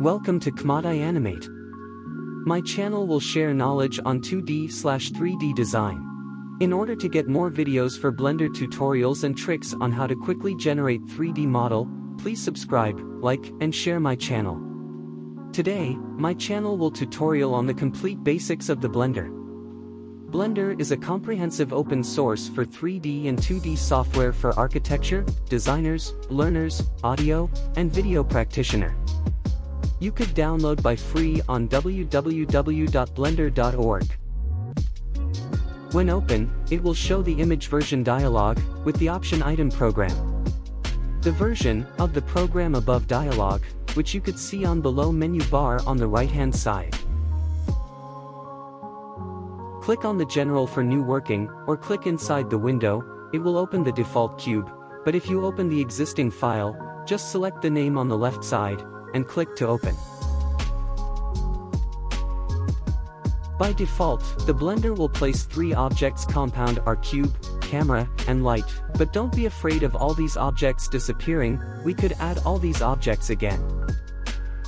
Welcome to Kmadai Animate. My channel will share knowledge on 2D slash 3D design. In order to get more videos for Blender tutorials and tricks on how to quickly generate 3D model, please subscribe, like, and share my channel. Today, my channel will tutorial on the complete basics of the Blender. Blender is a comprehensive open source for 3D and 2D software for architecture, designers, learners, audio, and video practitioner. You could download by free on www.blender.org. When open, it will show the image version dialog, with the option item program. The version of the program above dialog, which you could see on below menu bar on the right hand side. Click on the general for new working, or click inside the window, it will open the default cube, but if you open the existing file, just select the name on the left side, and click to open. By default, the Blender will place three objects compound are cube, camera, and light, but don't be afraid of all these objects disappearing, we could add all these objects again.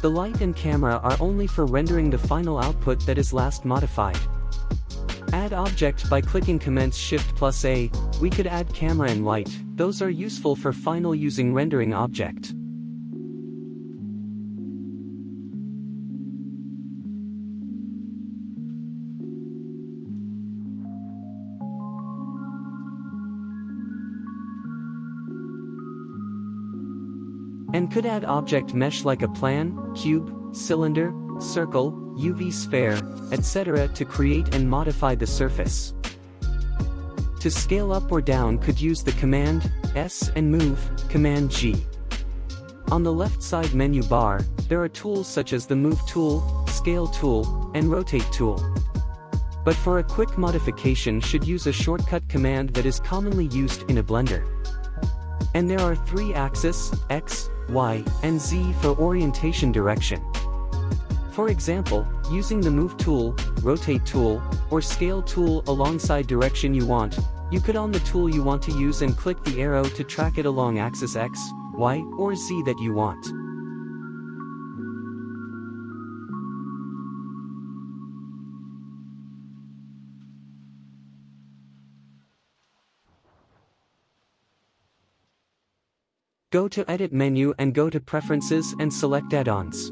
The light and camera are only for rendering the final output that is last modified. Add object by clicking Command Shift plus A, we could add camera and light, those are useful for final using rendering object. And could add object mesh like a plan, cube, cylinder, circle, UV sphere, etc. to create and modify the surface. To scale up or down could use the command S and move, command G. On the left side menu bar, there are tools such as the Move tool, Scale tool, and Rotate tool. But for a quick modification should use a shortcut command that is commonly used in a Blender. And there are three axes, X, Y, and Z for orientation direction. For example, using the Move tool, Rotate tool, or Scale tool alongside direction you want, you could on the tool you want to use and click the arrow to track it along axis X, Y, or Z that you want. Go to Edit menu and go to Preferences and select Add-ons.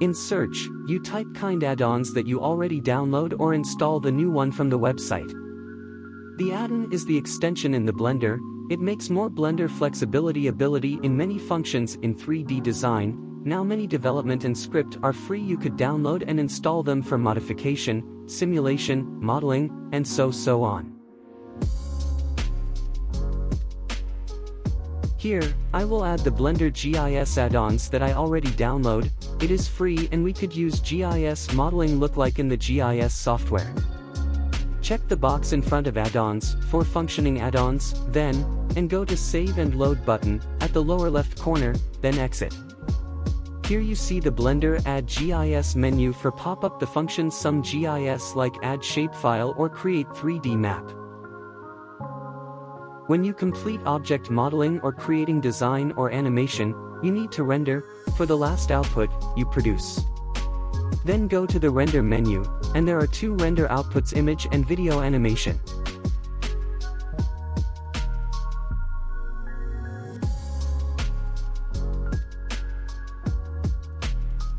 In Search, you type kind add-ons that you already download or install the new one from the website. The add-on is the extension in the Blender, it makes more Blender flexibility ability in many functions in 3D design, now many development and script are free you could download and install them for modification, simulation, modeling, and so so on. Here, I will add the Blender GIS add-ons that I already download, it is free and we could use GIS modeling look like in the GIS software. Check the box in front of add-ons, for functioning add-ons, then, and go to Save and Load button, at the lower left corner, then exit. Here you see the Blender Add GIS menu for pop up the function some GIS like add shapefile or create 3D map. When you complete object modeling or creating design or animation, you need to render, for the last output, you produce. Then go to the render menu, and there are two render outputs image and video animation.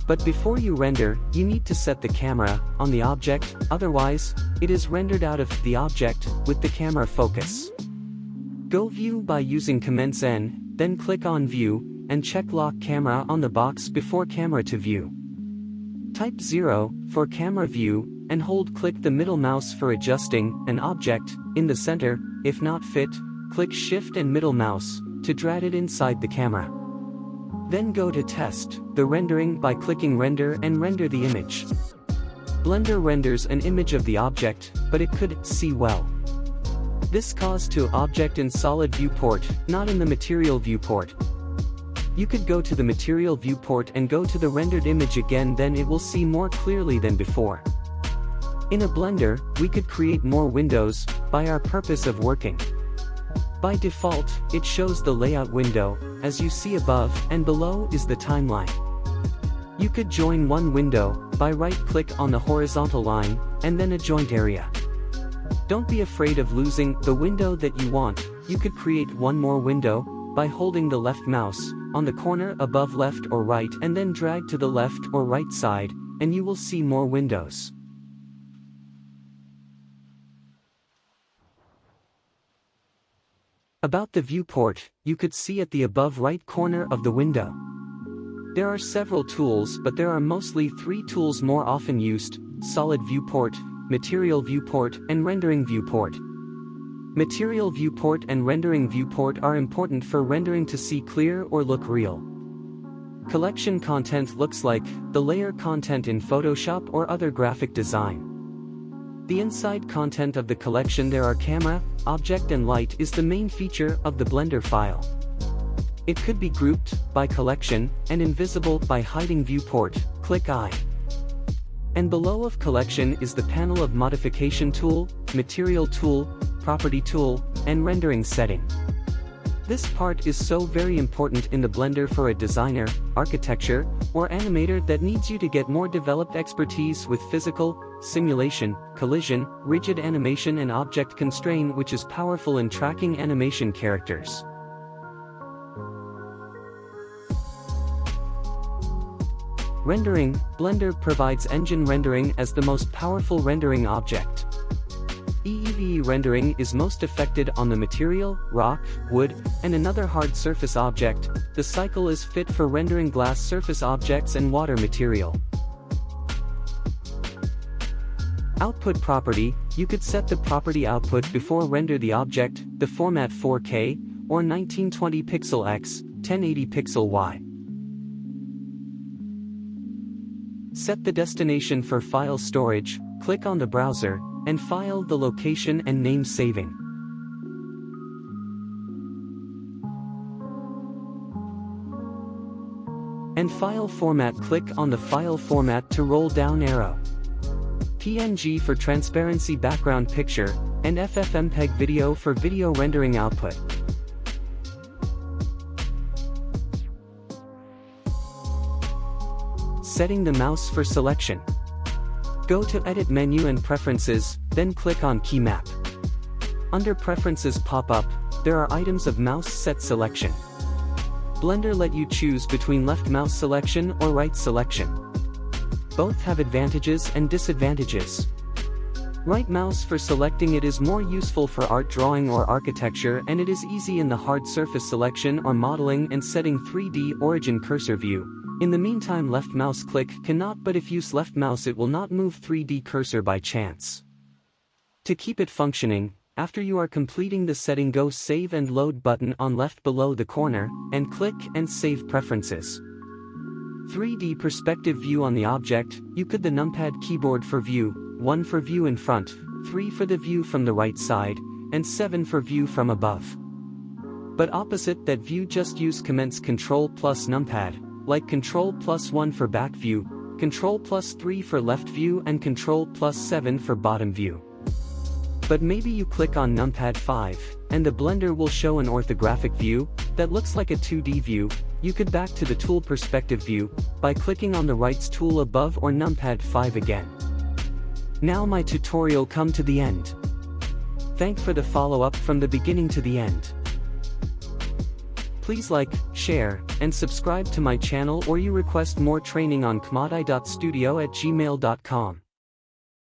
But before you render, you need to set the camera on the object, otherwise, it is rendered out of the object with the camera focus. Go View by using Command N, then click on View, and check Lock Camera on the box before Camera to View. Type 0 for Camera View, and hold click the middle mouse for adjusting an object in the center, if not fit, click Shift and middle mouse to drag it inside the camera. Then go to Test the rendering by clicking Render and render the image. Blender renders an image of the object, but it could see well. This caused to object in solid viewport, not in the material viewport. You could go to the material viewport and go to the rendered image again then it will see more clearly than before. In a Blender, we could create more windows, by our purpose of working. By default, it shows the layout window, as you see above and below is the timeline. You could join one window, by right-click on the horizontal line, and then a joint area. Don't be afraid of losing the window that you want, you could create one more window, by holding the left mouse, on the corner above left or right and then drag to the left or right side, and you will see more windows. About the viewport, you could see at the above right corner of the window. There are several tools but there are mostly three tools more often used, Solid Viewport, Material Viewport and Rendering Viewport. Material Viewport and Rendering Viewport are important for rendering to see clear or look real. Collection content looks like the layer content in Photoshop or other graphic design. The inside content of the collection there are camera, object and light is the main feature of the Blender file. It could be grouped by collection and invisible by hiding viewport, click I. And below of collection is the panel of modification tool, material tool, property tool, and rendering setting. This part is so very important in the Blender for a designer, architecture, or animator that needs you to get more developed expertise with physical, simulation, collision, rigid animation and object constraint which is powerful in tracking animation characters. Rendering, Blender provides engine rendering as the most powerful rendering object. EEVEE rendering is most affected on the material, rock, wood, and another hard surface object, the cycle is fit for rendering glass surface objects and water material. Output property, you could set the property output before render the object, the format 4K, or 1920 pixel x, 1080 pixel y. Set the destination for file storage, click on the browser, and file the location and name saving. And file format click on the file format to roll down arrow. PNG for transparency background picture, and FFmpeg video for video rendering output. Setting the mouse for selection. Go to Edit menu and Preferences, then click on Key Map. Under Preferences pop-up, there are items of mouse set selection. Blender let you choose between left mouse selection or right selection. Both have advantages and disadvantages. Right mouse for selecting it is more useful for art drawing or architecture and it is easy in the hard surface selection or modeling and setting 3D origin cursor view. In the meantime left mouse click cannot but if use left mouse it will not move 3D cursor by chance. To keep it functioning, after you are completing the setting go save and load button on left below the corner, and click and save preferences. 3D perspective view on the object, you could the numpad keyboard for view, 1 for view in front, 3 for the view from the right side, and 7 for view from above. But opposite that view just use commence control plus numpad, like Control plus 1 for back view, Control plus 3 for left view and Control plus 7 for bottom view. But maybe you click on numpad 5, and the Blender will show an orthographic view, that looks like a 2D view, you could back to the tool perspective view, by clicking on the rights tool above or numpad 5 again. Now my tutorial come to the end. Thank for the follow-up from the beginning to the end. Please like, share, and subscribe to my channel or you request more training on kmadai.studio at gmail.com.